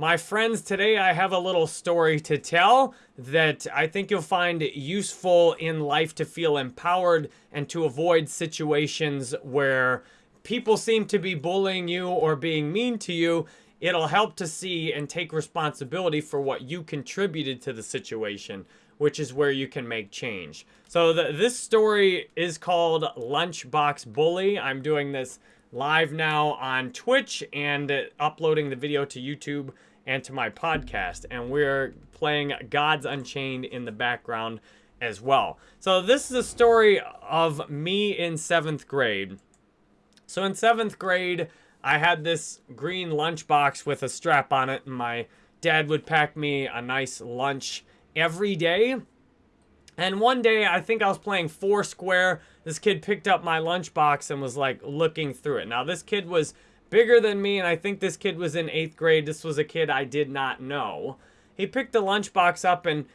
My friends, today I have a little story to tell that I think you'll find useful in life to feel empowered and to avoid situations where people seem to be bullying you or being mean to you. It'll help to see and take responsibility for what you contributed to the situation, which is where you can make change. So the, this story is called Lunchbox Bully. I'm doing this live now on Twitch and uploading the video to YouTube and to my podcast. And we're playing Gods Unchained in the background as well. So this is a story of me in seventh grade. So in seventh grade, I had this green lunchbox with a strap on it, and my dad would pack me a nice lunch every day. And one day, I think I was playing Foursquare. This kid picked up my lunchbox and was like looking through it. Now, this kid was bigger than me, and I think this kid was in eighth grade. This was a kid I did not know. He picked the lunchbox up, and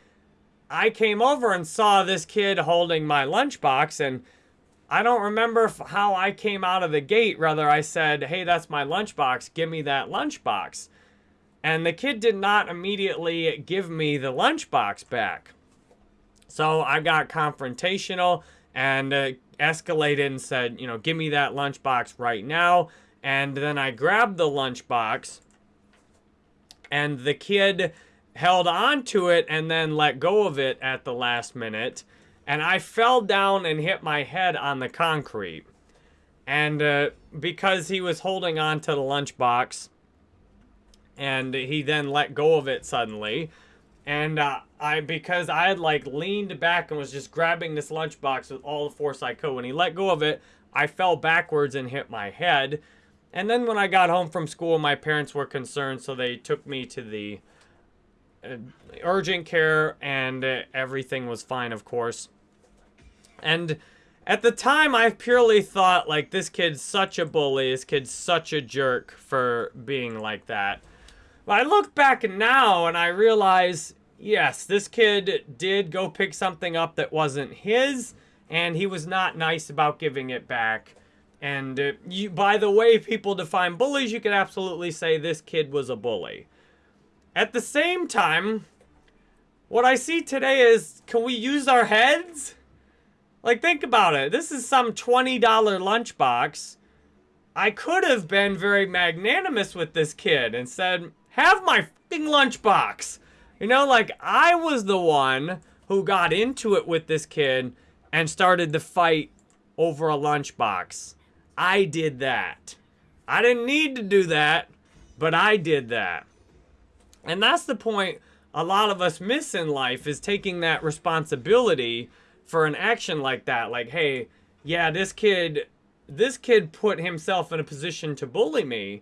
I came over and saw this kid holding my lunchbox, and I don't remember how I came out of the gate. Rather, I said, hey, that's my lunchbox. Give me that lunchbox. And the kid did not immediately give me the lunchbox back. So I got confrontational and uh, escalated and said, you know, give me that lunchbox right now. And then I grabbed the lunchbox, and the kid held on to it and then let go of it at the last minute. And I fell down and hit my head on the concrete. And uh, because he was holding on to the lunchbox, and he then let go of it suddenly, and uh, I because I had like leaned back and was just grabbing this lunchbox with all the force I could. When he let go of it, I fell backwards and hit my head. And then when I got home from school, my parents were concerned, so they took me to the uh, urgent care, and uh, everything was fine, of course. And at the time, I purely thought, like, this kid's such a bully, this kid's such a jerk for being like that. But I look back now, and I realize, yes, this kid did go pick something up that wasn't his, and he was not nice about giving it back. And uh, you, by the way people define bullies, you could absolutely say this kid was a bully. At the same time, what I see today is, can we use our heads? Like, think about it. This is some $20 lunchbox. I could have been very magnanimous with this kid and said, have my fucking lunchbox. You know, like, I was the one who got into it with this kid and started the fight over a lunchbox. I did that. I didn't need to do that, but I did that. And that's the point a lot of us miss in life is taking that responsibility for an action like that. Like, hey, yeah, this kid this kid put himself in a position to bully me,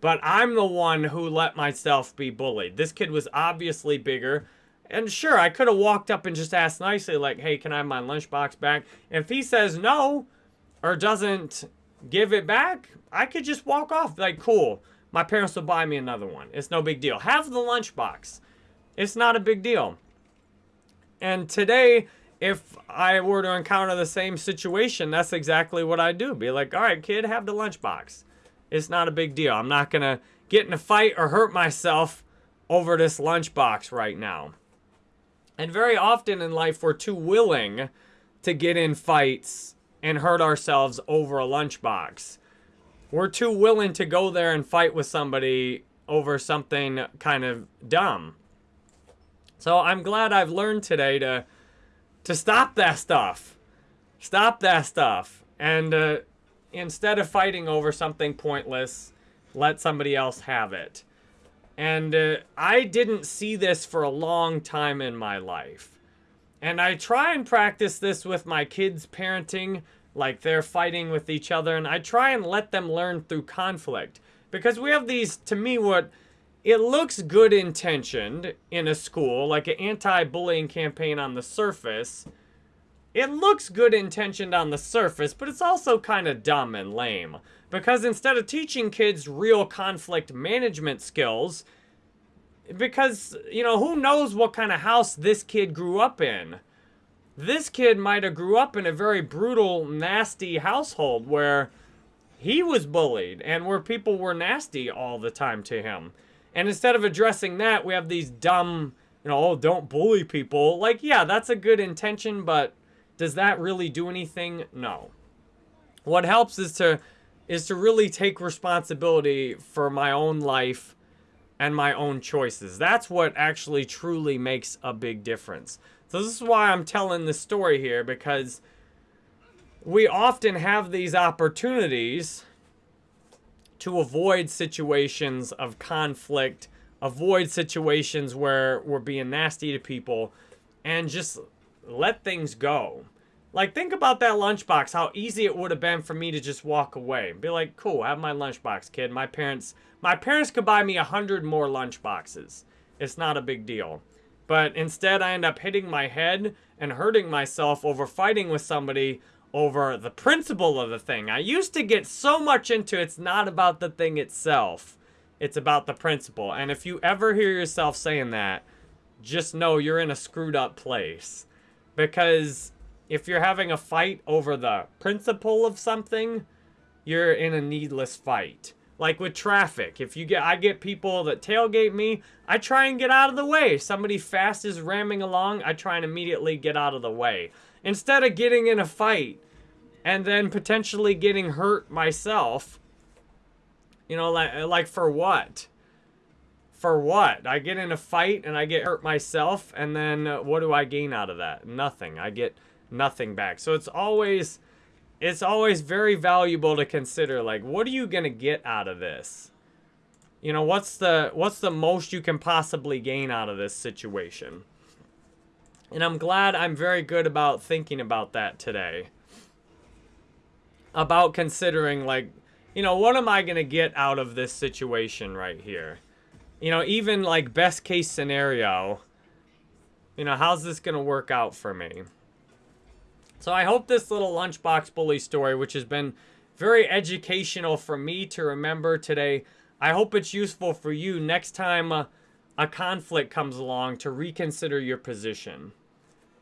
but I'm the one who let myself be bullied. This kid was obviously bigger. And sure, I could have walked up and just asked nicely, like, hey, can I have my lunchbox back? If he says no, or doesn't give it back, I could just walk off. Like, cool. My parents will buy me another one. It's no big deal. Have the lunchbox. It's not a big deal. And today, if I were to encounter the same situation, that's exactly what I'd do. Be like, all right, kid, have the lunchbox. It's not a big deal. I'm not going to get in a fight or hurt myself over this lunchbox right now. And very often in life, we're too willing to get in fights and hurt ourselves over a lunchbox. We're too willing to go there and fight with somebody over something kind of dumb. So I'm glad I've learned today to to stop that stuff. Stop that stuff. And uh, instead of fighting over something pointless, let somebody else have it. And uh, I didn't see this for a long time in my life. And I try and practice this with my kids' parenting, like they're fighting with each other, and I try and let them learn through conflict. Because we have these, to me, what it looks good intentioned in a school, like an anti-bullying campaign on the surface. It looks good intentioned on the surface, but it's also kind of dumb and lame. Because instead of teaching kids real conflict management skills, because, you know, who knows what kind of house this kid grew up in. This kid might have grew up in a very brutal, nasty household where he was bullied and where people were nasty all the time to him. And instead of addressing that, we have these dumb, you know, oh, don't bully people. Like, yeah, that's a good intention, but does that really do anything? No. What helps is to is to really take responsibility for my own life and my own choices. That's what actually truly makes a big difference. So this is why I'm telling this story here because we often have these opportunities to avoid situations of conflict, avoid situations where we're being nasty to people, and just let things go. Like, think about that lunchbox, how easy it would have been for me to just walk away. Be like, cool, have my lunchbox, kid. My parents, my parents could buy me a hundred more lunchboxes. It's not a big deal. But instead, I end up hitting my head and hurting myself over fighting with somebody over the principle of the thing. I used to get so much into it's not about the thing itself. It's about the principle. And if you ever hear yourself saying that, just know you're in a screwed up place. Because if you're having a fight over the principle of something, you're in a needless fight. Like with traffic, if you get, I get people that tailgate me, I try and get out of the way. Somebody fast is ramming along, I try and immediately get out of the way. Instead of getting in a fight and then potentially getting hurt myself, you know, like, like for what? For what? I get in a fight and I get hurt myself, and then uh, what do I gain out of that? Nothing. I get nothing back. So it's always it's always very valuable to consider like what are you going to get out of this? You know, what's the what's the most you can possibly gain out of this situation? And I'm glad I'm very good about thinking about that today. About considering like, you know, what am I going to get out of this situation right here? You know, even like best case scenario, you know, how's this going to work out for me? So I hope this little lunchbox bully story, which has been very educational for me to remember today, I hope it's useful for you next time uh, a conflict comes along to reconsider your position.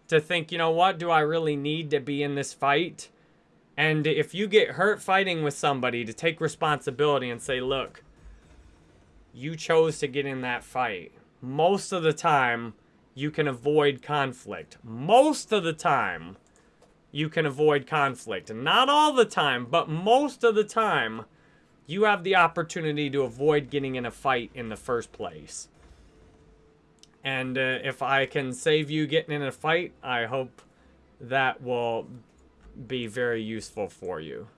To think, you know what, do I really need to be in this fight? And if you get hurt fighting with somebody, to take responsibility and say, look, you chose to get in that fight. Most of the time, you can avoid conflict. Most of the time, you can avoid conflict. Not all the time, but most of the time, you have the opportunity to avoid getting in a fight in the first place. And uh, if I can save you getting in a fight, I hope that will be very useful for you.